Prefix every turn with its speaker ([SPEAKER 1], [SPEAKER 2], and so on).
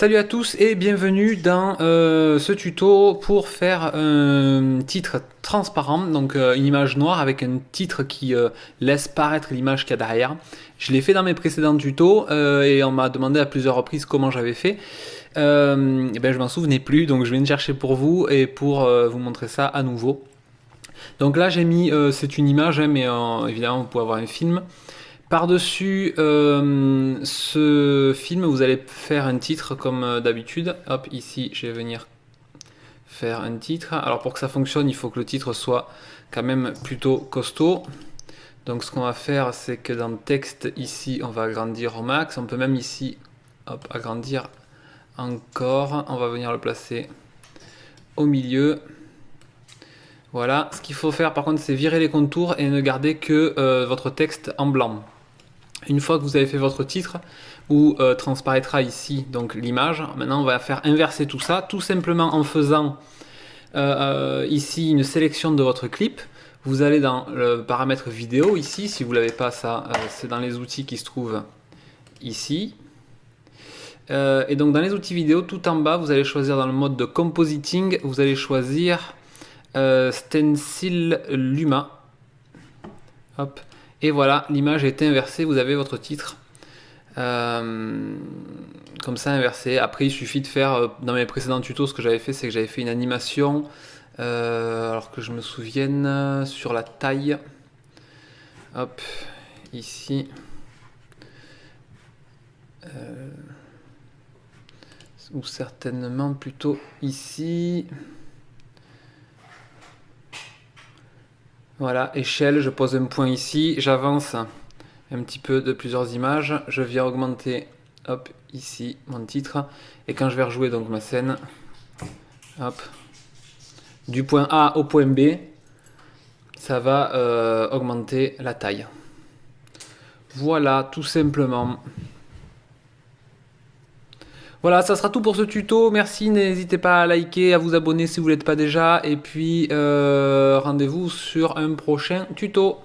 [SPEAKER 1] Salut à tous et bienvenue dans euh, ce tuto pour faire un titre transparent, donc euh, une image noire avec un titre qui euh, laisse paraître l'image qu'il y a derrière. Je l'ai fait dans mes précédents tutos et on m'a demandé à plusieurs reprises comment j'avais fait. et ben, je m'en souvenais plus, donc je viens de chercher pour vous et pour vous montrer ça à nouveau. Donc là j'ai mis, c'est une image, hein, mais évidemment vous pouvez avoir un film. Par-dessus euh, ce film, vous allez faire un titre comme euh, d'habitude. Hop, ici, je vais venir faire un titre. Alors pour que ça fonctionne, il faut que le titre soit quand même plutôt costaud. Donc ce qu'on va faire, c'est que dans le texte, ici, on va agrandir au max. On peut même ici, hop, agrandir encore. On va venir le placer au milieu. Voilà, ce qu'il faut faire par contre, c'est virer les contours et ne garder que euh, votre texte en blanc. Une fois que vous avez fait votre titre, où euh, transparaîtra ici donc l'image, maintenant on va faire inverser tout ça, tout simplement en faisant euh, euh, ici une sélection de votre clip. Vous allez dans le paramètre vidéo ici, si vous ne l'avez pas ça, c'est dans les outils qui se trouvent ici. et donc dans les outils vidéo, tout en bas, vous allez choisir dans le mode de compositing, vous allez choisir Stencil Luma. Hop. Et voilà, l'image est inversée, vous avez votre titre. Euh, comme ça inversé. Après, il suffit de faire, euh, dans mes précédents tutos, ce que j'avais fait, c'est que j'avais fait une animation, euh, alors que je me souvienne, sur la taille. Hop, ici. ou certainement plutôt ici. Voilà, échelle, je pose un point ici, j'avance un petit peu de plusieurs images, je viens augmenter, hop, ici, mon titre, et quand je vais rejouer donc ma scène, hop, du point A au point B, ça va euh, augmenter la taille. Voilà, tout simplement. Voilà, ça sera tout pour ce tuto. Merci, n'hésitez pas à liker, à vous abonner si vous ne l'êtes pas déjà. Et puis, euh, rendez-vous sur un prochain tuto.